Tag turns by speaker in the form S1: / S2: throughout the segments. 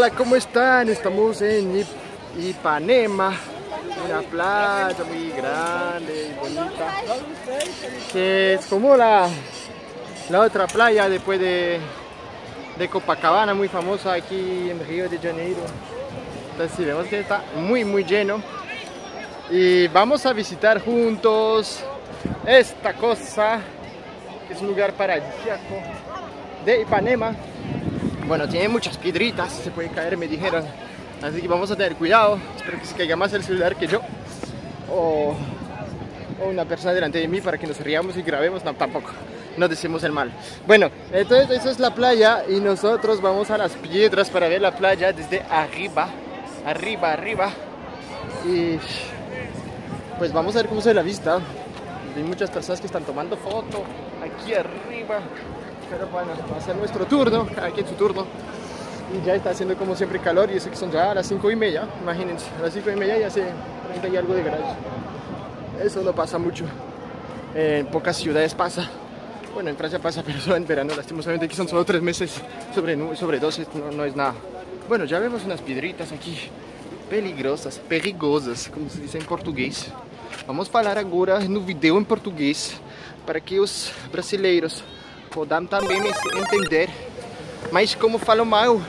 S1: Hola, ¿cómo están? Estamos en Ipanema, una playa muy grande y bonita, que es como la, la otra playa después de, de Copacabana, muy famosa aquí en Río de Janeiro. Entonces sí, vemos que está muy muy lleno y vamos a visitar juntos esta cosa, que es un lugar paradisíaco de Ipanema. Bueno, tiene muchas piedritas, se puede caer, me dijeron. Así que vamos a tener cuidado. Espero que se caiga más el celular que yo. O, una persona delante de mí para que nos riamos y grabemos. No, tampoco. No decimos el mal. Bueno, entonces esa es la playa y nosotros vamos a las piedras para ver la playa desde arriba. Arriba, arriba. Y pues vamos a ver cómo se ve la vista. Hay muchas personas que están tomando foto aquí arriba. Pero bueno, va a ser nuestro turno, aquí en su turno. Y ya está haciendo como siempre calor y eso que son ya a las 5 y media, imagínense, a las 5 y media ya hace 30 y algo de grados. Eso no pasa mucho, en pocas ciudades pasa. Bueno, en Francia pasa, pero solo en verano, lastimosamente aquí son solo 3 meses sobre, sobre 12, no, no es nada. Bueno, ya vemos unas piedritas aquí, peligrosas, perigosas, como se dice en portugués. Vamos a falar agora no vídeo em português para que os brasileiros possam também me entender. Mas como falo mal,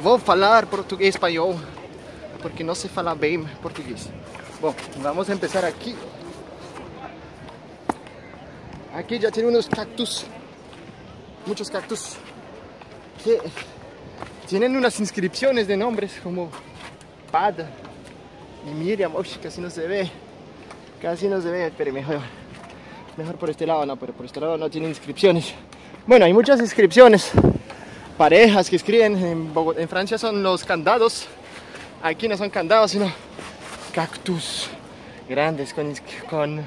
S1: vou falar português espanhol, porque não sei falar bem português. Bom, vamos empezar aqui. Aqui já tem uns cactus, muitos cactus, que tienen unas inscripciones de nombres como Pada y Miriam, Uy, casi no se ve. Casi no se ve, pero mejor. Mejor por este lado, no, pero por este lado no tiene inscripciones. Bueno, hay muchas inscripciones. Parejas que escriben. En, Francia son los candados. Aquí no son candados, sino cactus grandes con, con,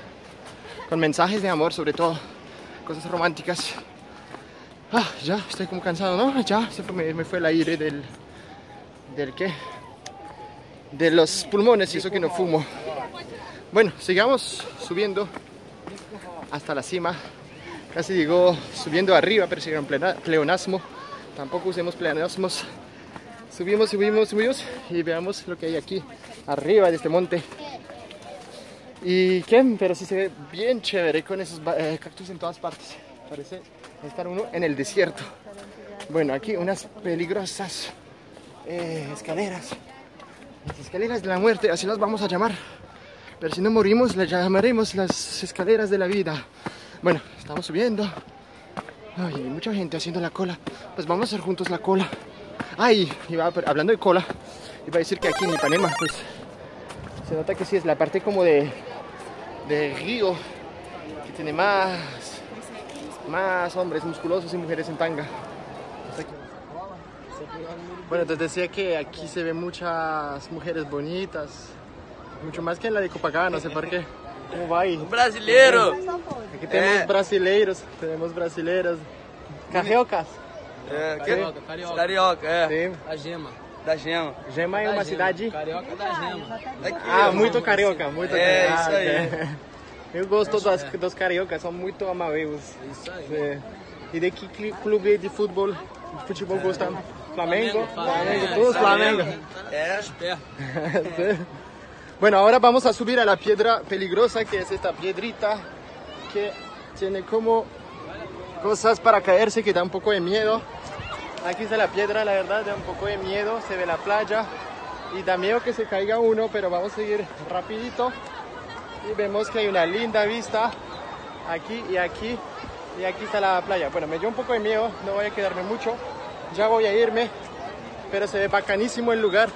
S1: con mensajes de amor, sobre todo. Cosas románticas. Ah, ya estoy como cansado, ¿no? Ya se fue, me, me fue el aire del. ¿Del qué? De los pulmones y eso que no fumo. Bueno, sigamos subiendo hasta la cima. Casi llegó subiendo arriba, pero siguieron pleonasmo. Tampoco usemos pleonasmos. Subimos, subimos, subimos y veamos lo que hay aquí arriba de este monte. Y qué, pero sí se ve bien chévere con esos eh, cactus en todas partes. Parece estar uno en el desierto. Bueno, aquí unas peligrosas eh, escaleras. Las escaleras de la muerte, así las vamos a llamar. Pero si no morimos, las llamaremos las escaleras de la vida. Bueno, estamos subiendo. Ay, hay mucha gente haciendo la cola. Pues vamos a hacer juntos la cola. Ay, iba, hablando de cola, iba a decir que aquí en Ipanema, pues se nota que sí es la parte como de, de río que tiene más, más hombres musculosos y mujeres en tanga. Bueno, te decía que aquí se ven muchas mujeres bonitas, mucho más que en la de Copacabana, no sé por qué. ¿Cómo va ahí?
S2: Brasileiro!
S1: Aquí tenemos brasileiros, tenemos brasileiras. Cariocas.
S2: É?
S3: Carioca, carioca.
S2: Carioca, é.
S1: Sim.
S3: Da gema.
S2: Da Gema.
S1: Gema é
S3: Da
S1: uma
S3: gema.
S1: cidade.
S3: Carioca da gema.
S2: Daqui,
S1: Ah, muito carioca, muito
S2: É,
S1: carioca.
S2: isso aí.
S1: Ah. Eu gosto das, dos cariocas, são muito amáveis.
S3: Isso aí.
S1: É. E de que clube de futebol, de futebol gosta? Flamengo?
S3: Flamengo,
S1: todos Flamengo.
S2: É,
S3: Perto.
S1: Bueno, ahora vamos a subir a la piedra peligrosa que es esta piedrita que tiene como cosas para caerse que da un poco de miedo. Aquí está la piedra, la verdad, da un poco de miedo, se ve la playa y da miedo que se caiga uno, pero vamos a seguir rapidito y vemos que hay una linda vista aquí y aquí y aquí está la playa. Bueno, me dio un poco de miedo, no voy a quedarme mucho, ya voy a irme, pero se ve bacanísimo el lugar,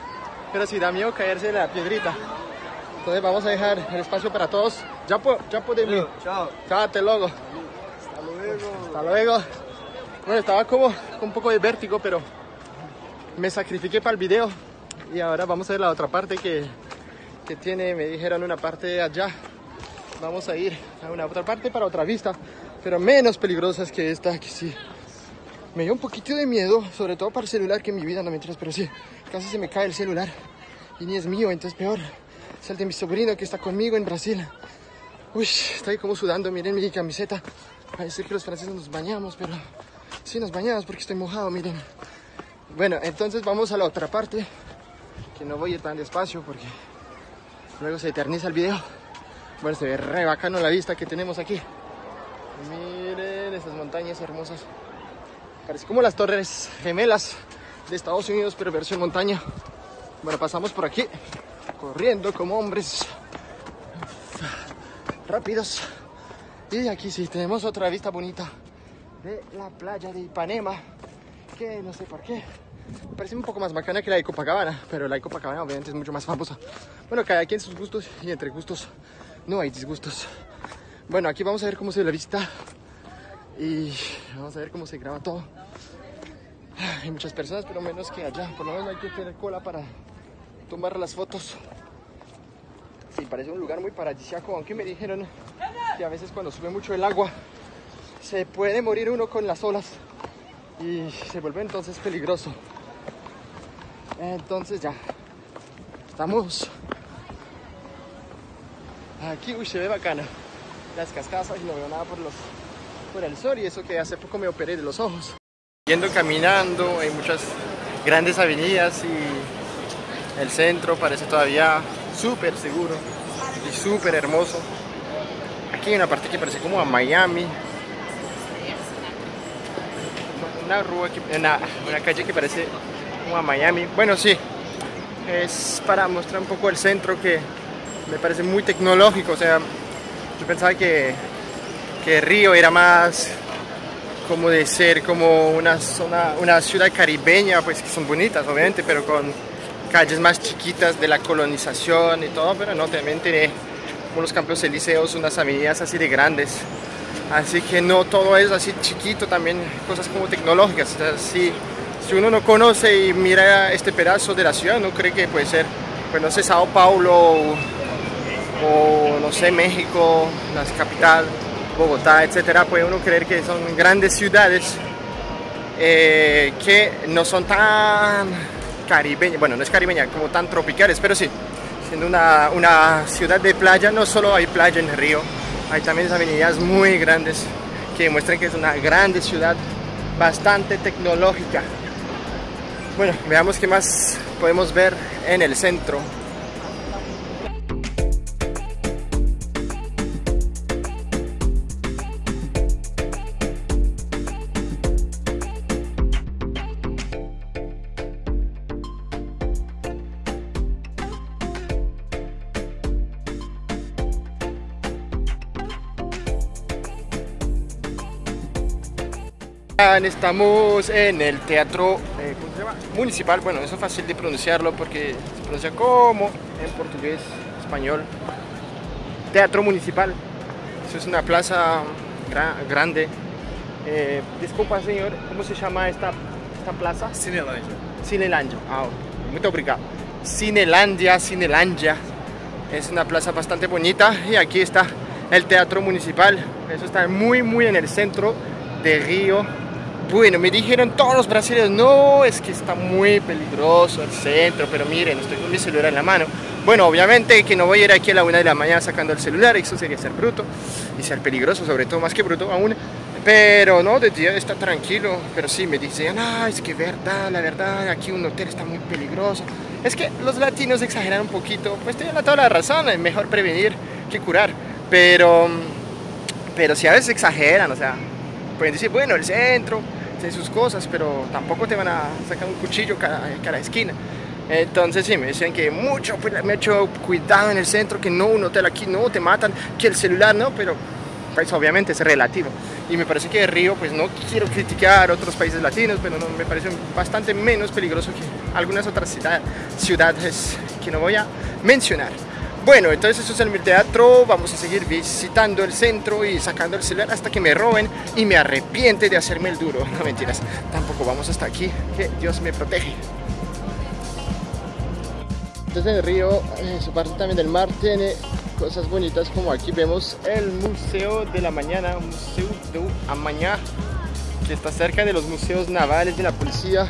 S1: pero sí da miedo caerse de la piedrita. Entonces vamos a dejar el espacio para todos. Ya, po- ya podemos.
S2: tchau.
S1: Cállate, logo.
S2: Hasta luego.
S1: Hasta luego. Bueno, estaba como con un poco de vértigo, pero me sacrifiqué para el video. Y ahora vamos a ver la otra parte que, que tiene, me dijeron una parte allá. Vamos a ir a una otra parte para otra vista, pero menos peligrosas que esta, que sí. Me dio un poquito de miedo, sobre todo para el celular, que en mi vida no me enteras, pero sí, casi se me cae el celular. Y ni es mío, entonces peor. Es el de mi sobrino que está conmigo en Brasil. Uy, estoy como sudando, miren mi camiseta. Parece que los franceses nos bañamos, pero sí nos bañamos porque estoy mojado, miren. Bueno, entonces vamos a la otra parte, que no voy a tan despacio porque luego se eterniza el video. Bueno, se ve re bacano la vista que tenemos aquí. Miren esas montañas hermosas. Parece como las torres gemelas de Estados Unidos, pero versión montaña. Bueno, pasamos por aquí, corriendo como hombres rápidos. Y aquí sí, tenemos otra vista bonita de la playa de Ipanema, que no sé por qué. Parece un poco más bacana que la de Copacabana, pero la de Copacabana obviamente es mucho más famosa. Bueno, cada quien sus gustos y entre gustos no hay disgustos. Bueno, aquí vamos a ver cómo se ve la vista y vamos a ver cómo se graba todo. Hay muchas personas, pero menos que allá. Por lo menos hay que tener cola para tomar las fotos. Sí, parece un lugar muy paradisíaco, aunque me dijeron que a veces cuando sube mucho el agua se puede morir uno con las olas y se vuelve entonces peligroso. Entonces ya, estamos aquí, uy, se ve bacana las cascadas y no veo nada por, los, por el sol y eso que hace poco me operé de los ojos. Yendo caminando, hay muchas grandes avenidas y el centro parece todavía súper seguro y súper hermoso. Aquí hay una parte que parece como a Miami. Una, rúa que, una, una calle que parece como a Miami. Bueno, sí, es para mostrar un poco el centro que me parece muy tecnológico. O sea, yo pensaba que, que Río era más como de ser como una zona, una ciudad caribeña, pues que son bonitas obviamente, pero con calles más chiquitas de la colonización y todo, pero no, también tiene unos campos elíseos, unas avenidas así de grandes. Así que no todo es así chiquito, también cosas como tecnológicas. Así, si uno no conoce y mira este pedazo de la ciudad, no cree que puede ser, pues no sé, Sao Paulo o, o no sé, México, la capital, Bogotá, etcétera, puede uno creer que son grandes ciudades eh, que no son tan caribeñas, bueno, no es caribeña, como tan tropicales, pero sí, siendo una, una ciudad de playa, no solo hay playa en el río, hay también avenidas muy grandes que demuestran que es una grande ciudad, bastante tecnológica. Bueno, veamos qué más podemos ver en el centro. Estamos en el teatro eh, ¿cómo se llama? municipal, bueno, eso es fácil de pronunciarlo porque se pronuncia como en portugués, español. Teatro municipal, eso es una plaza gra grande. Eh, disculpa, señor, ¿cómo se llama esta, esta plaza?
S3: Cinelândia.
S1: Cinelandia. Ah, muy obrigado. Cinelandia, Cinelandia. Es una plaza bastante bonita y aquí está el teatro municipal. Eso está muy, muy en el centro de Río. Bueno, me dijeron todos los brasileños, no, es que está muy peligroso el centro, pero miren, estoy con mi celular en la mano. Bueno, obviamente que no voy a ir aquí a la una de la mañana sacando el celular, eso sería ser bruto y ser peligroso, sobre todo más que bruto aún. Pero no, de día está tranquilo, pero sí me dicen, ah, es que verdad, la verdad, aquí un hotel está muy peligroso. Es que los latinos exageran un poquito, pues tienen toda la razón, es mejor prevenir que curar, pero, pero si a veces exageran, o sea, pueden decir, bueno, el centro, tiene sus cosas, pero tampoco te van a sacar un cuchillo cada, cada esquina. Entonces sí, me decían que mucho, pues hecho cuidado en el centro, que no, un hotel aquí no, te matan, que el celular no, pero pues obviamente es relativo. Y me parece que Río, pues no quiero criticar otros países latinos, pero no, me parece bastante menos peligroso que algunas otras ciudad, ciudades que no voy a mencionar. Bueno, entonces eso es el teatro, vamos a seguir visitando el centro y sacando el celular hasta que me roben y me arrepiente de hacerme el duro. No mentiras, tampoco vamos hasta aquí, que Dios me protege. Entonces el río, eh, su parte también del mar, tiene cosas bonitas como aquí vemos el Museo de la Mañana, Museo de Amañá, que está cerca de los museos navales de la policía.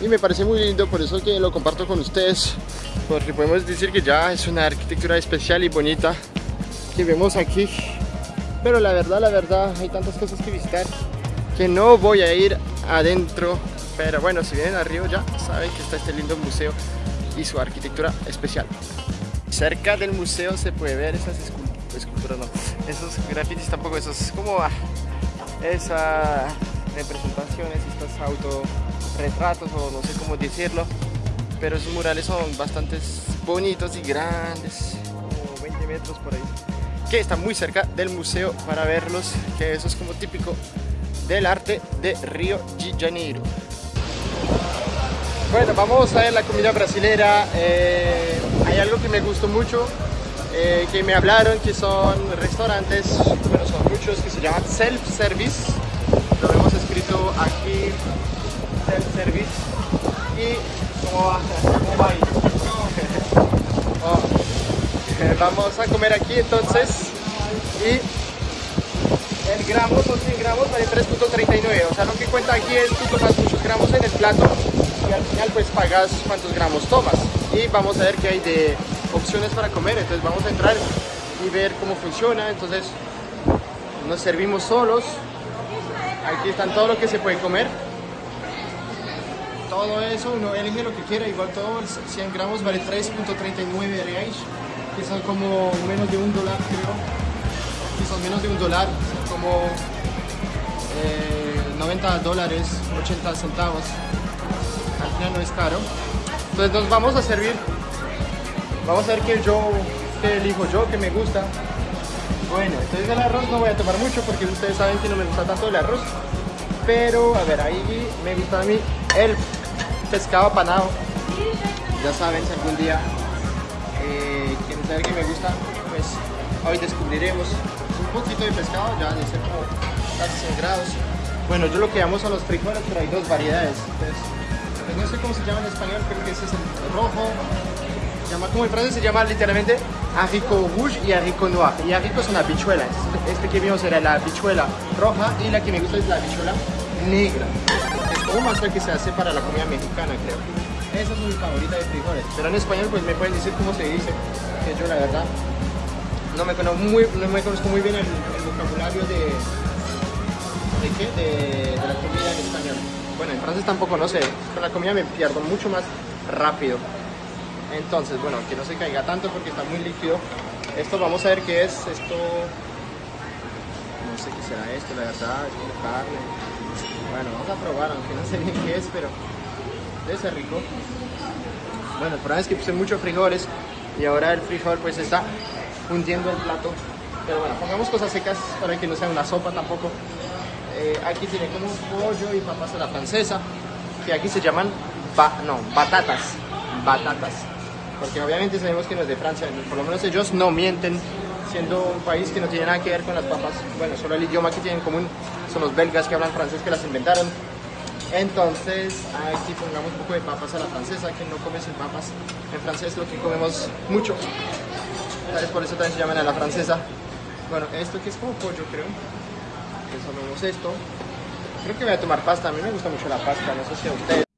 S1: Y me parece muy lindo, por eso que lo comparto con ustedes, porque podemos decir que ya es una arquitectura especial y bonita que vemos aquí. Pero la verdad, la verdad, hay tantas cosas que visitar que no voy a ir adentro Pero bueno, si vienen a Río ya saben que está este lindo museo y su arquitectura especial. Cerca del museo se puede ver esas esculturas, no, esos grafitis tampoco, esos como ah, esas representaciones, estos autorretratos o no sé cómo decirlo. Pero esos murales son bastante bonitos y grandes, como 20 metros por ahí que está muy cerca del museo para verlos, que eso es como típico del arte de Río de Janeiro. Bueno, vamos a ver la comida brasilera. Eh, hay algo que me gustó mucho, eh, que me hablaron que son restaurantes, bueno, son muchos que se llaman self-service. Lo hemos escrito aquí, self-service. Y Vamos a comer aquí entonces. Y el gramo son 100 gramos vale 3.39 o sea lo que cuenta aquí es tú tomas muchos gramos en el plato y al final pues pagas cuántos gramos tomas. Y vamos a ver qué hay de opciones para comer. Entonces vamos a entrar y ver cómo funciona. Entonces nos servimos solos. Aquí están todo lo que se puede comer todo eso uno elige lo que quiera igual todo 100 gramos vale 3.39 reais que son como menos de un dólar creo. Que son menos de un dólar como 90 eh, dólares 80 centavos. Al final no es caro. Entonces nos vamos a servir. Vamos a ver qué yo elijo yo que me gusta. Bueno entonces el arroz no voy a tomar mucho porque ustedes saben que no me gusta tanto el arroz. Pero a ver ahí me gusta a mí el pescado apanado ya saben si algún día que me gusta, pues hoy descubriremos un poquito de pescado, ya de ser como casi 100 grados. Bueno, yo lo que llamo son los frijoles, pero hay dos variedades. Pues no sé cómo se llama en español, creo que ese es el rojo. Llama, como en francés se llama literalmente haricot rouge y haricot noir. Y haricot es una bichuela. Este que vimos era la bichuela roja y la que me gusta es la bichuela negra. Es como más que se hace para la comida mexicana, creo. Esa es mi favorita de frijoles. Pero en español pues me pueden decir cómo se dice que yo la verdad no me conozco muy, no me conozco muy bien el, vocabulario de, ¿de, qué? De, la comida en español. Bueno, en francés tampoco no sé, con la comida me pierdo mucho más rápido. Entonces, bueno, que no se caiga tanto porque está muy líquido. Esto vamos a ver qué es, esto... No sé qué será esto, la verdad, es carne. Bueno, vamos a probar, aunque no sé bien qué es, pero debe ser rico. Bueno, el problema es que puse muchos frijoles y ahora el frijol pues está hundiendo el plato. Pero bueno, pongamos cosas secas para que no sea una sopa tampoco. Eh, aquí tiene como un pollo y papas a la francesa, que aquí se llaman no, batatas, batatas. Porque obviamente sabemos que no es de Francia, por lo menos ellos no mienten, siendo un país que no tiene nada que ver con las papas. Bueno, solo el idioma que tienen en común son los belgas que hablan francés que las inventaron. Entonces aquí pongamos un poco de papas a la francesa, que no come sin papas. En francés lo que comemos mucho. Por eso también se llaman a la francesa. Bueno, esto que es como pollo creo. Resolvemos esto. Creo que voy a tomar pasta, a mí me gusta mucho la pasta, no sé si a ustedes.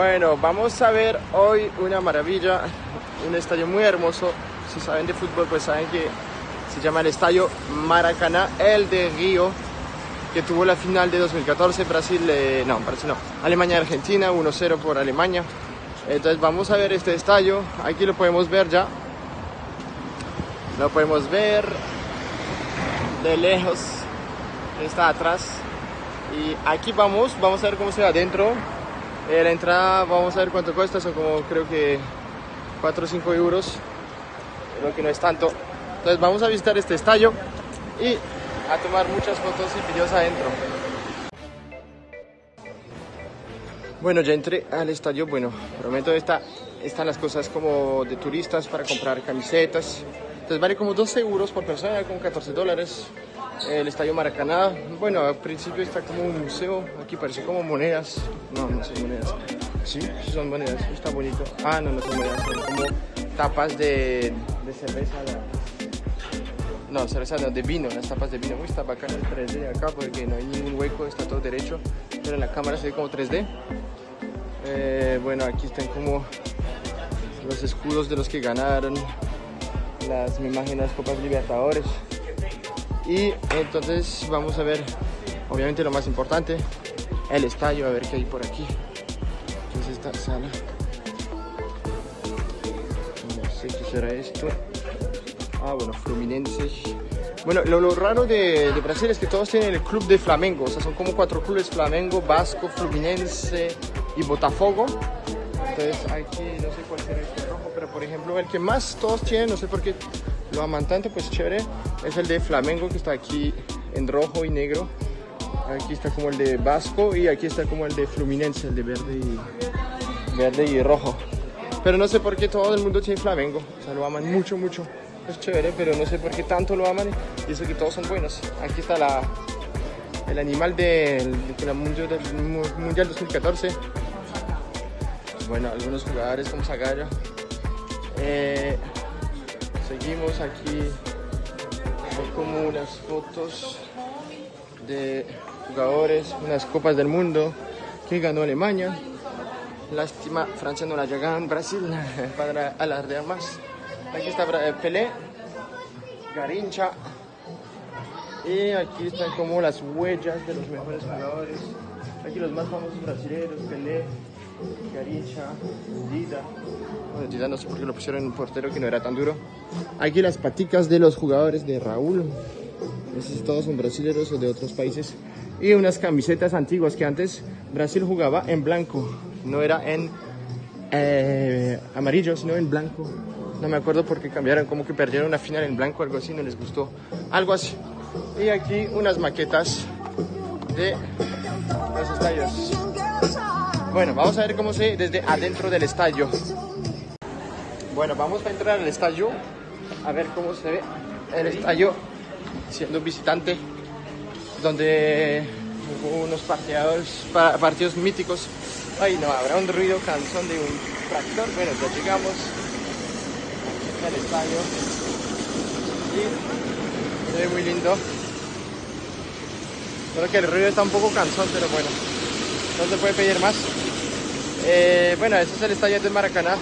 S1: Bueno, vamos a ver hoy una maravilla, un estadio muy hermoso. Si saben de fútbol, pues saben que se llama el Estadio Maracaná, el de Río, que tuvo la final de 2014, Brasil, eh, no, Brasil no, Alemania-Argentina, 1-0 por Alemania. Entonces vamos a ver este estadio, aquí lo podemos ver ya, lo podemos ver de lejos, está atrás. Y aquí vamos, vamos a ver cómo se ve adentro. Eh, la entrada, vamos a ver cuánto cuesta, son como creo que 4 o 5 euros, creo que no es tanto. Entonces vamos a visitar este estadio y a tomar muchas fotos y videos adentro. Bueno, ya entré al estadio. Bueno, prometo esta, están las cosas como de turistas para comprar camisetas. Entonces vale como 12 euros por persona, como 14 dólares. El estadio Maracaná. Bueno, al principio está como un museo. Aquí parece como monedas. No, no son monedas. Sí, sí son monedas. Está bonito. Ah, no, no son monedas. Son como tapas de, de cerveza. No, cerveza no, de vino, las tapas de vino. Uy, está bacán el 3D acá porque no hay ningún hueco, está todo derecho. Pero en la cámara se ve como 3D. Eh, bueno, aquí están como los escudos de los que ganaron las, me imagino, las Copas Libertadores. Y entonces vamos a ver, obviamente lo más importante, el estadio, a ver qué hay por aquí. Entonces esta sala. No sé qué será esto. Ah, bueno, Fluminense. Bueno, lo, raro de, de Brasil es que todos tienen el club de Flamengo. O sea, son como cuatro clubes, Flamengo, Vasco, Fluminense y Botafogo. Entonces aquí no sé cuál será este rojo, pero por ejemplo el que más todos tienen, no sé por qué lo aman tanto, pues chévere, es el de Flamengo que está aquí en rojo y negro. Aquí está como el de Vasco y aquí está como el de Fluminense, el de verde y, verde y rojo. Pero no sé por qué todo el mundo tiene Flamengo, o sea, lo aman mucho, mucho. Es chévere, pero no sé por qué tanto lo aman y eso que todos son buenos. Aquí está la, el animal del, mundial, del mundial 2014 bueno, algunos jugadores como Zagallo. Eh, seguimos aquí, son como unas fotos de jugadores, unas copas del mundo que ganó Alemania. Lástima, Francia no la llega en Brasil para alardear más. Aquí está eh, Pelé, Garincha. Y aquí están como las huellas de los mejores jugadores. Aquí los más famosos brasileños, Pelé, Garincha, Dida. Bueno, Dida no sé por qué lo pusieron en un portero que no era tan duro. Aquí las paticas de los jugadores de Raúl. Esos todos son brasileños o de otros países. Y unas camisetas antiguas que antes Brasil jugaba en blanco. No era en eh, amarillo, sino en blanco. No me acuerdo por qué cambiaron, como que perdieron una final en blanco, algo así, no les gustó. Algo así. Y aquí unas maquetas de los estadios. Bueno, vamos a ver cómo se desde adentro del estadio. Bueno, vamos a entrar al estadio a ver cómo se ve el estadio siendo visitante, donde hubo unos partidos, pa- partidos míticos. Ay, no, habrá un ruido cansón de un tractor. Bueno, ya llegamos al estadio y se muy lindo. Solo que el ruido está un poco cansón, pero bueno, no se puede pedir más. Eh, bueno, ese es el estadio de Maracaná.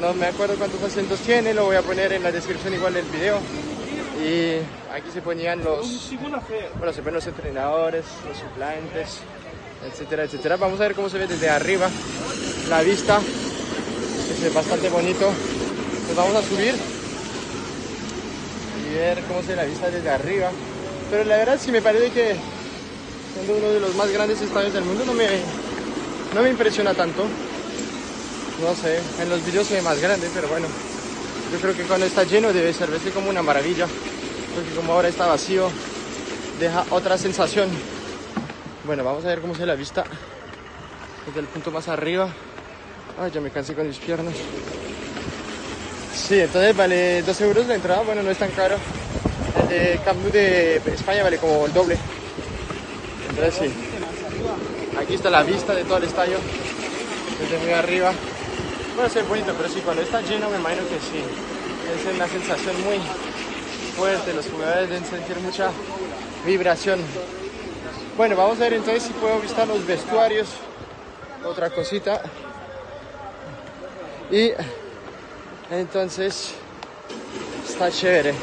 S1: No me acuerdo cuántos asientos tiene, lo voy a poner en la descripción igual del video. Y aquí se ponían los, bueno, se ponen los entrenadores, los suplentes, etcétera, etcétera. Vamos a ver cómo se ve desde arriba la vista, es bastante bonito. Nos vamos a subir y ver cómo se ve la vista desde arriba. Pero la verdad sí me parece que siendo uno de los más grandes estadios del mundo no me, no me impresiona tanto. No sé, en los vídeos se ve más grande, pero bueno. Yo creo que cuando está lleno debe ser como una maravilla. Porque como ahora está vacío, deja otra sensación. Bueno, vamos a ver cómo se la vista desde el punto más arriba. Ay, ya me cansé con mis piernas. Sí, entonces vale 2 euros la entrada, bueno, no es tan caro. El de Camp de España vale como el doble. Aquí está la vista de todo el estadio, desde muy arriba. Bueno, se ve bonito, pero sí, cuando está lleno me imagino que sí. Es una sensación muy fuerte, los jugadores deben sentir mucha vibración. Bueno, vamos a ver entonces si puedo visitar los vestuarios. Otra cosita. Y entonces está chévere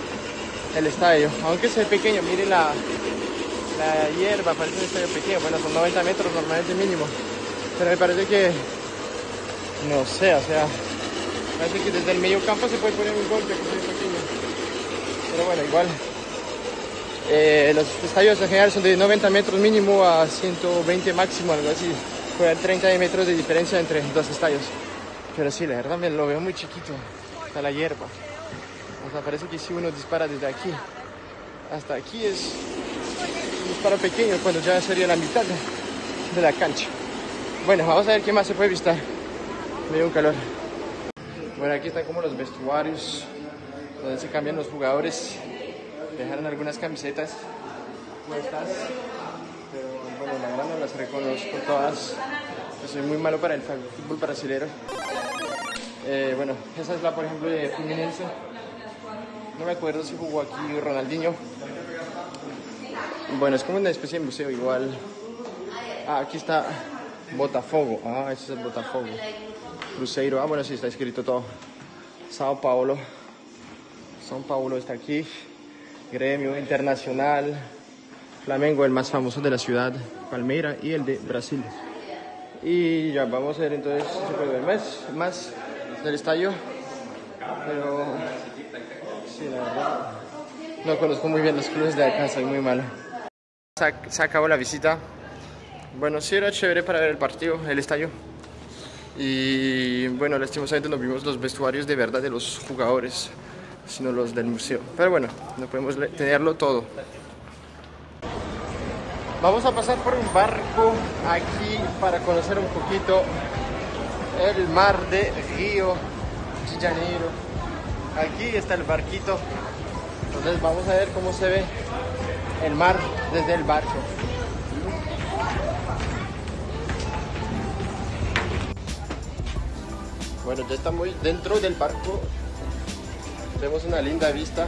S1: el estadio. Aunque sea pequeño, miren la, la hierba, parece un estadio pequeño. Bueno, son 90 metros normalmente mínimo. Pero me parece que, no sé, o sea, parece que desde el medio campo se puede poner un golpe que es pequeño. Pero bueno, igual. Eh, los estadios en general son de 90 metros mínimo a 120 máximo, algo así. Puede haber 30 metros de diferencia entre dos estadios. Pero sí, la verdad me lo veo muy chiquito. Está la hierba. O sea, parece que si uno dispara desde aquí hasta aquí es un disparo pequeño cuando ya sería la mitad de, la cancha. Bueno, vamos a ver qué más se puede visitar. Me dio un calor. Bueno, aquí están como los vestuarios donde se cambian los jugadores. Dejaron algunas camisetas puestas, pero bueno, la verdad no las reconozco todas. Yo soy muy malo para el fútbol brasilero. Eh, bueno, esa es la, por ejemplo, de Fluminense. No me acuerdo si jugó aquí Ronaldinho. Bueno, es como una especie de museo igual. Ah, aquí está Botafogo. Ah, ese es el Botafogo. Cruzeiro. Ah, bueno, sí, está escrito todo. Sao Paulo. São Paulo está aquí. gremio internacional, Flamengo, el más famoso de la ciudad, Palmeira y el de Brasil. Y ya vamos a ver entonces si puede ver más, más del estadio. Pero sí, la verdad, no conozco muy bien los clubes de acá, soy muy malo. Se, acabó la visita. Bueno, sí era chévere para ver el partido, el estadio. Y bueno, lastimosamente no vimos los vestuarios de verdad de los jugadores, sino los del museo. Pero bueno, no podemos tenerlo todo. Vamos a pasar por un barco aquí para conocer un poquito el mar de Río de Janeiro. Aquí está el barquito. Entonces vamos a ver cómo se ve el mar desde el barco. Bueno, ya estamos dentro del barco. Vemos una linda vista.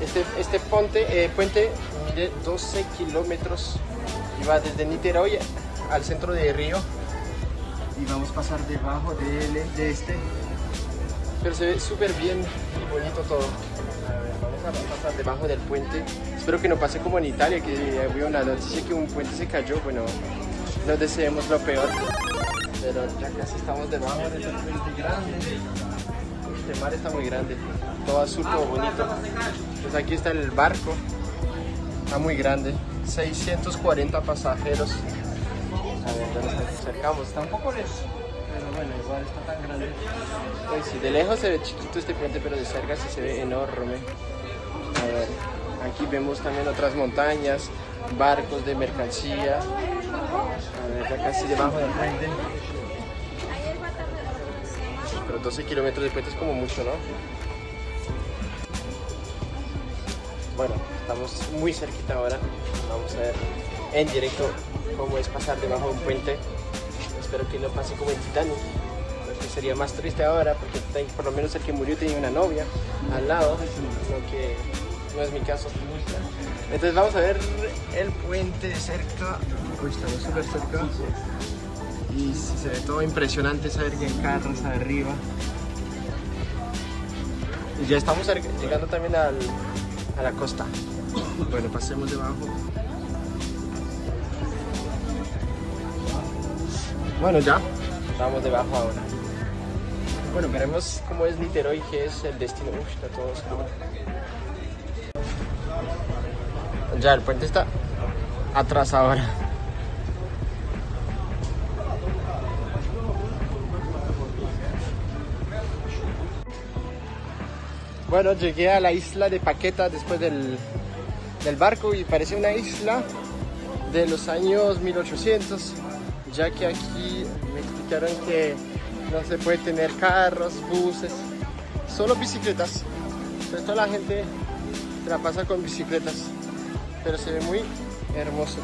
S1: Este, este puente, eh, puente mide 12 kilómetros y va desde Niterói al centro de Río. Y vamos a pasar debajo de, de este. Pero se ve súper bien y bonito todo. A ver, vamos a pasar debajo del puente. Espero que no pase como en Italia, que había una noticia que un puente se cayó. Bueno, no deseemos lo peor pero ya casi estamos debajo de este puente grande. Este mar está muy grande, todo azul, todo bonito. Pues aquí está el barco, está muy grande, 640 pasajeros. A ver, nos acercamos, está un poco lejos, pero bueno, igual está tan grande. Pues de lejos se ve chiquito este puente, pero de cerca sí se ve enorme. A ver, aquí vemos también otras montañas, barcos de mercancía. A ver, ya casi debajo del puente. Pero 12 kilómetros de puente es como mucho, ¿no? Bueno, estamos muy cerquita ahora. Vamos a ver en directo cómo es pasar debajo de un puente. Espero que no pase como en Titanic. Porque sería más triste ahora, porque por lo menos el que murió tenía una novia al lado, lo que no es mi caso. Entonces vamos a ver el puente de cerca. Uy, estamos súper cerca. Y se ve todo impresionante saber que hay carros arriba. Y ya estamos llegando también al, a la costa. Bueno, pasemos debajo. Bueno, ya. Estamos debajo ahora. Bueno, veremos cómo es Niterói, que es el destino. Uf, está todo oscuro. Ya, el puente está atrás ahora. Bueno, llegué a la isla de Paqueta después del, del barco y parece una isla de los años 1800, ya que aquí me explicaron que no se puede tener carros, buses, solo bicicletas. Entonces toda la gente se la pasa con bicicletas, pero se ve muy hermoso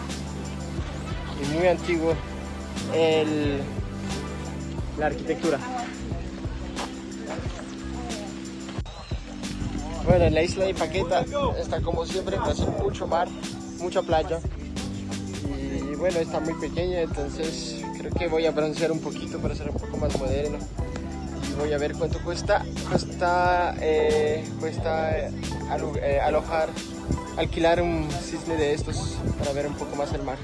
S1: y muy antiguo el, la arquitectura. Bueno, en la isla de Paqueta está como siempre, hace mucho mar, mucha playa. Y bueno, está muy pequeña, entonces creo que voy a broncear un poquito para ser un poco más moderno. Y voy a ver cuánto cuesta, cuesta, eh, cuesta eh, alojar, alquilar un cisne de estos para ver un poco más el mar.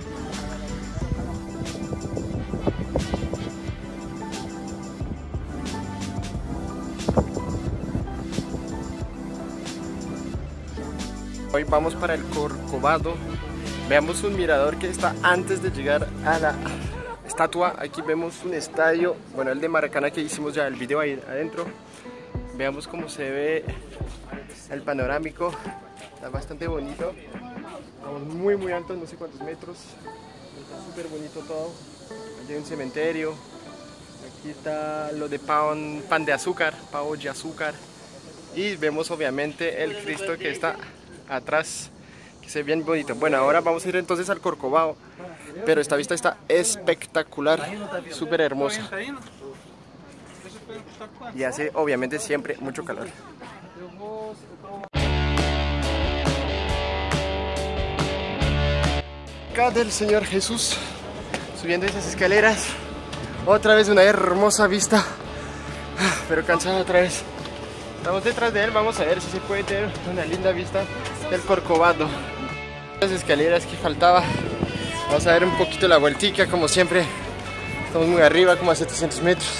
S1: Hoy vamos para el Corcovado. Veamos un mirador que está antes de llegar a la estatua. Aquí vemos un estadio, bueno, el de Maracana que hicimos ya el video ahí adentro. Veamos cómo se ve el panorámico. Está bastante bonito. Estamos muy muy alto, no sé cuántos metros. Está súper bonito todo. Aquí hay un cementerio. Aquí está lo de pan, pan de azúcar, pavo de azúcar. Y vemos obviamente el Cristo que está atrás que se ve bien bonito bueno ahora vamos a ir entonces al Corcovado pero esta vista está espectacular súper hermosa y hace obviamente siempre mucho calor acá del Señor Jesús subiendo esas escaleras otra vez una hermosa vista pero cansado otra vez Estamos detrás de él, vamos a ver si se puede tener una linda vista del Corcovado. Las escaleras que faltaba. Vamos a ver un poquito la vueltica, como siempre. Estamos muy arriba, como a 700 metros.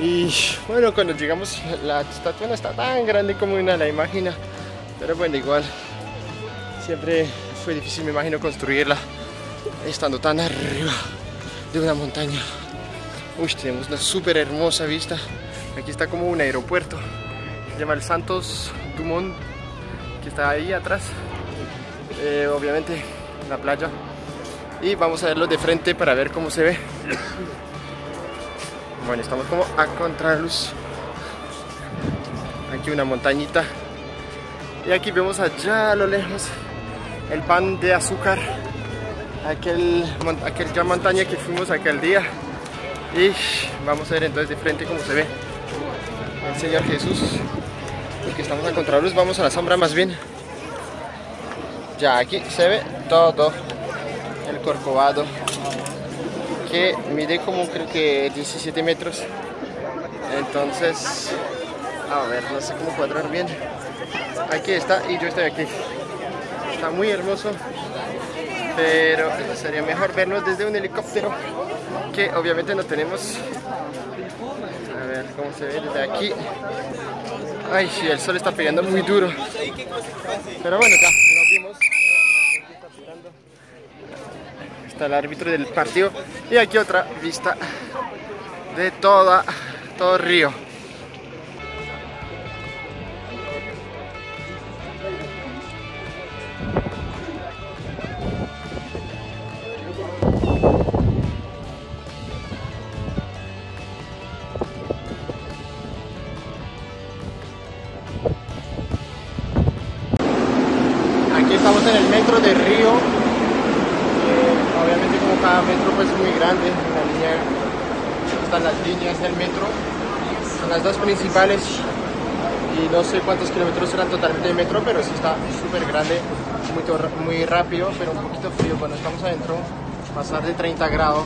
S1: Y bueno, cuando llegamos, la estatua no está tan grande como una la imagina. Pero bueno, igual, siempre fue difícil, me imagino, construirla estando tan arriba de una montaña. Uy, tenemos una súper hermosa vista. Aquí está como un aeropuerto. Se llama el Santos Dumont, que está ahí atrás. Eh, obviamente, la playa. Y vamos a verlo de frente para ver cómo se ve. Bueno, estamos como a contraluz. Aquí una montañita. Y aquí vemos allá a lo lejos el pan de azúcar. Aquel, aquel ya montaña que fuimos aquel día. Y vamos a ver entonces de frente cómo se ve el Señor Jesús. Porque estamos a contraluz, vamos a la sombra más bien. Ya aquí se ve todo el corcovado que mide como creo que 17 metros. Entonces, a ver, no sé cómo cuadrar bien. Aquí está y yo estoy aquí. Está muy hermoso, pero sería mejor verlo desde un helicóptero que obviamente no tenemos. A ver cómo se ve desde aquí. Ay, sí, el sol está pegando muy duro. Pero bueno, ya, nos vimos. Está el árbitro del partido. Y aquí otra vista de toda, todo río. Y no sé cuántos kilómetros serán totalmente de metro, pero sí está súper grande, muy, muy rápido, pero un poquito frío cuando estamos adentro, pasar de 30 grados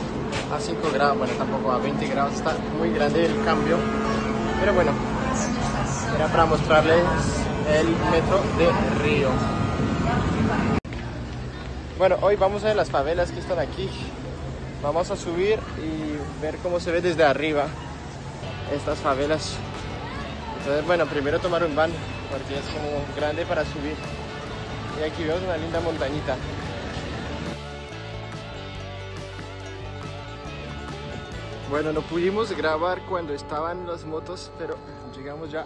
S1: a 5 grados, bueno tampoco a 20 grados, está muy grande el cambio, pero bueno, era para mostrarles el metro de Río. Bueno, hoy vamos a ver las favelas que están aquí. Vamos a subir y ver cómo se ve desde arriba estas favelas. Entonces, bueno, primero tomar un van porque es como grande para subir. Y aquí vemos una linda montañita. Bueno, no pudimos grabar cuando estaban las motos, pero llegamos ya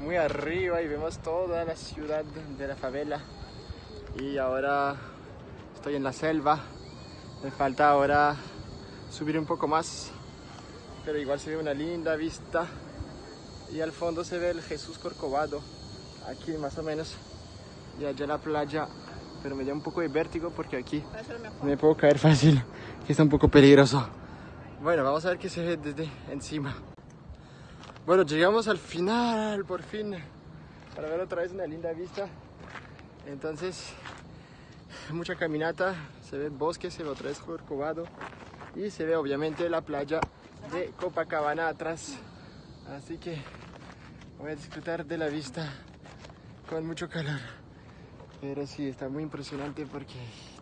S1: muy arriba y vemos toda la ciudad de la favela. Y ahora estoy en la selva. Me falta ahora subir un poco más, pero igual se ve una linda vista. Y al fondo se ve el Jesús Corcovado, aquí más o menos. Y allá la playa, pero me da un poco de vértigo porque aquí me puedo caer fácil, que está un poco peligroso. Bueno, vamos a ver qué se ve desde encima. Bueno, llegamos al final, por fin, para ver otra vez una linda vista. Entonces, mucha caminata, se ve el bosque, se ve otra vez Corcovado y se ve obviamente la playa de Copacabana atrás. Así que voy a disfrutar de la vista con mucho calor. Pero sí, está muy impresionante porque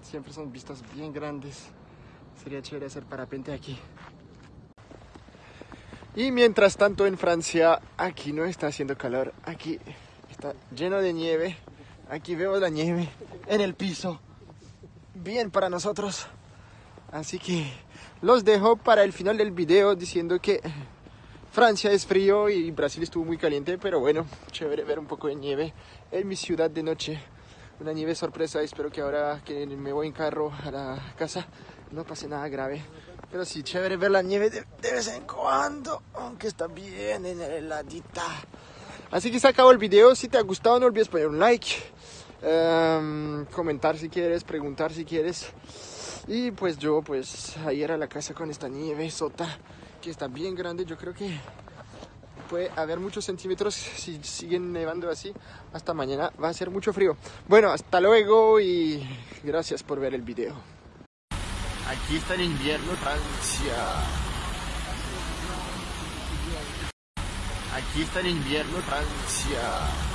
S1: siempre son vistas bien grandes. Sería chévere hacer parapente aquí. Y mientras tanto en Francia, aquí no está haciendo calor, aquí está lleno de nieve. Aquí vemos la nieve en el piso. Bien para nosotros. Así que los dejo para el final del video diciendo que Francia es frío y Brasil estuvo muy caliente, pero bueno, chévere ver un poco de nieve en mi ciudad de noche. Una nieve sorpresa, espero que ahora que me voy en carro a la casa no pase nada grave. Pero sí, chévere ver la nieve de, de vez en cuando, aunque está bien en heladita. Así que se acabó el video, si te ha gustado no olvides poner un like, um, comentar si quieres, preguntar si quieres. Y pues yo pues a ir a la casa con esta nieve sota que está bien grande, yo creo que puede haber muchos centímetros si siguen nevando así. Hasta mañana va a ser mucho frío. Bueno, hasta luego y gracias por ver el video. Aquí está el invierno Francia. Aquí está el invierno Francia.